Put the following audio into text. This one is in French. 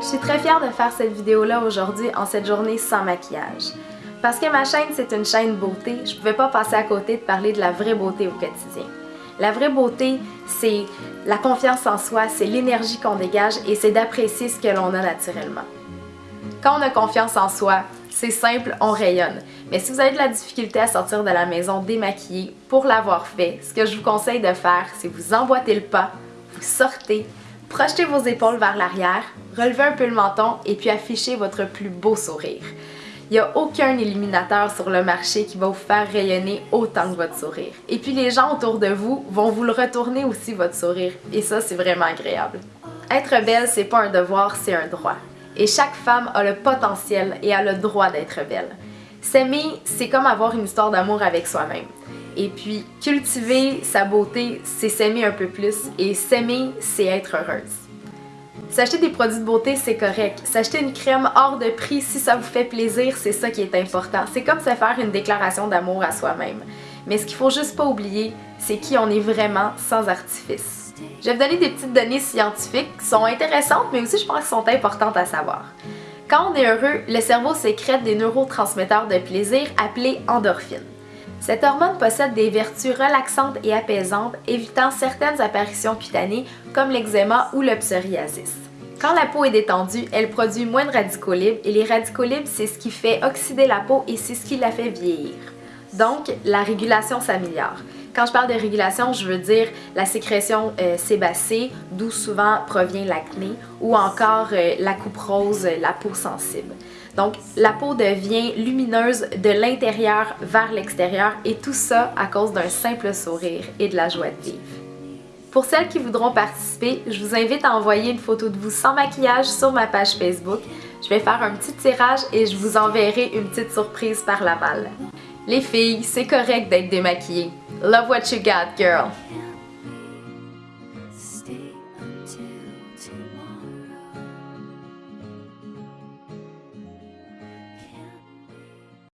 Je suis très fière de faire cette vidéo-là aujourd'hui en cette journée sans maquillage. Parce que ma chaîne, c'est une chaîne beauté, je pouvais pas passer à côté de parler de la vraie beauté au quotidien. La vraie beauté, c'est la confiance en soi, c'est l'énergie qu'on dégage et c'est d'apprécier ce que l'on a naturellement. Quand on a confiance en soi, c'est simple, on rayonne. Mais si vous avez de la difficulté à sortir de la maison démaquillée pour l'avoir fait, ce que je vous conseille de faire, c'est vous emboîter le pas, vous sortez, projetez vos épaules vers l'arrière, relevez un peu le menton et puis affichez votre plus beau sourire. Il n'y a aucun éliminateur sur le marché qui va vous faire rayonner autant que votre sourire. Et puis les gens autour de vous vont vous le retourner aussi votre sourire. Et ça, c'est vraiment agréable. Être belle, c'est pas un devoir, c'est un droit. Et chaque femme a le potentiel et a le droit d'être belle. S'aimer, c'est comme avoir une histoire d'amour avec soi-même. Et puis, cultiver sa beauté, c'est s'aimer un peu plus. Et s'aimer, c'est être heureuse. S'acheter des produits de beauté, c'est correct. S'acheter une crème hors de prix, si ça vous fait plaisir, c'est ça qui est important. C'est comme se faire une déclaration d'amour à soi-même. Mais ce qu'il faut juste pas oublier, c'est qui on est vraiment sans artifice. Je vais vous donner des petites données scientifiques qui sont intéressantes, mais aussi je pense qu'elles sont importantes à savoir. Quand on est heureux, le cerveau sécrète des neurotransmetteurs de plaisir appelés endorphines. Cette hormone possède des vertus relaxantes et apaisantes, évitant certaines apparitions cutanées comme l'eczéma ou le psoriasis. Quand la peau est détendue, elle produit moins de radicaux libres et les radicaux libres, c'est ce qui fait oxyder la peau et c'est ce qui la fait vieillir. Donc, la régulation s'améliore. Quand je parle de régulation, je veux dire la sécrétion euh, sébacée, d'où souvent provient l'acné, ou encore euh, la coupe rose, la peau sensible. Donc, la peau devient lumineuse de l'intérieur vers l'extérieur et tout ça à cause d'un simple sourire et de la joie de vivre. Pour celles qui voudront participer, je vous invite à envoyer une photo de vous sans maquillage sur ma page Facebook. Je vais faire un petit tirage et je vous enverrai une petite surprise par la malle. Les filles, c'est correct d'être démaquillées. Love what you got, girl!